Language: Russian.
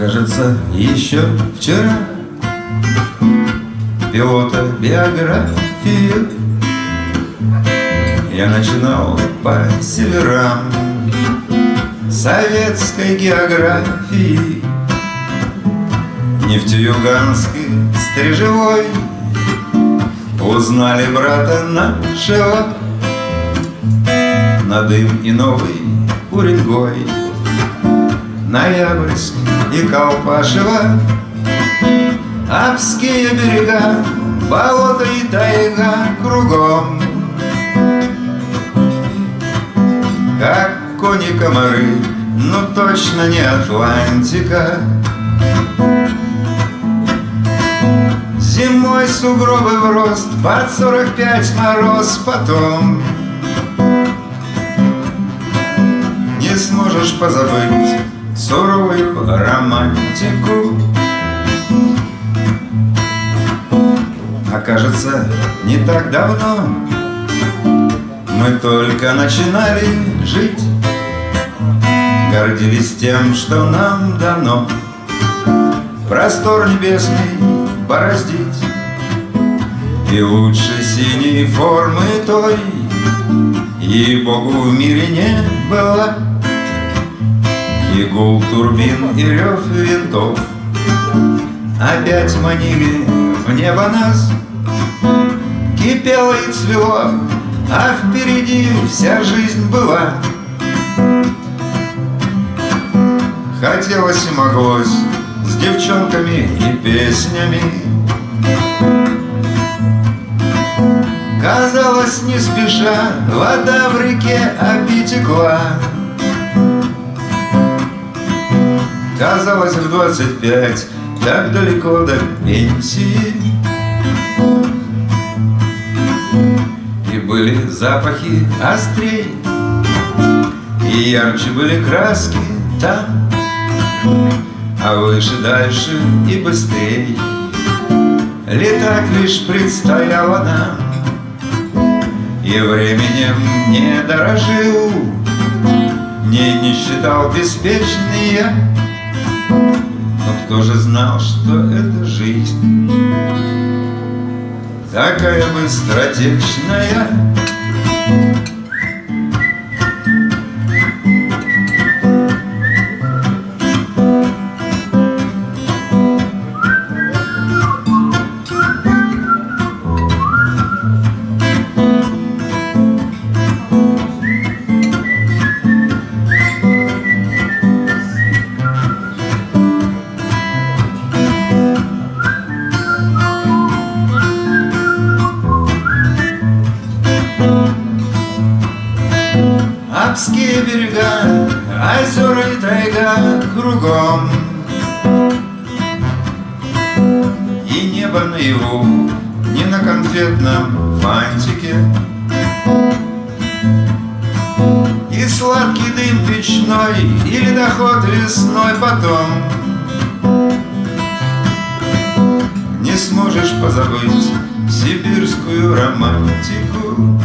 Кажется, еще вчера. Пилота биографию Я начинал по северам Советской географии. Нефтеюганской стрижевой Узнали брата нашего На дым и новый Уренгой Ноябрьск и Колпашево. Апские берега, болото и тайга кругом. Как кони-комары, но точно не Атлантика. Зимой сугробы в рост, под сорок пять мороз потом. Не сможешь позабыть суровую романтику. Окажется, не так давно Мы только начинали жить. Гордились тем, что нам дано Простор небесный бороздить. И лучше синей формы той Ей-богу в мире не было И гул турбин, и рев винтов. Опять манили в небо нас. Кипело и цвело, а впереди вся жизнь была. Хотелось и моглось с девчонками и песнями. Казалось, не спеша вода в реке опитекла Казалось, в двадцать пять. Так далеко до пенсии. И были запахи острей И ярче были краски там. А выше, дальше и быстрей. Летать лишь предстояло нам. И временем не дорожил Не, не считал беспечный я но кто же знал, что это жизнь? Такая быстротечная Алпские берега, озера и тайга кругом. И небо наяву, не на конфетном фантике. И сладкий дым печной, и ледоход весной потом. Не сможешь позабыть сибирскую романтику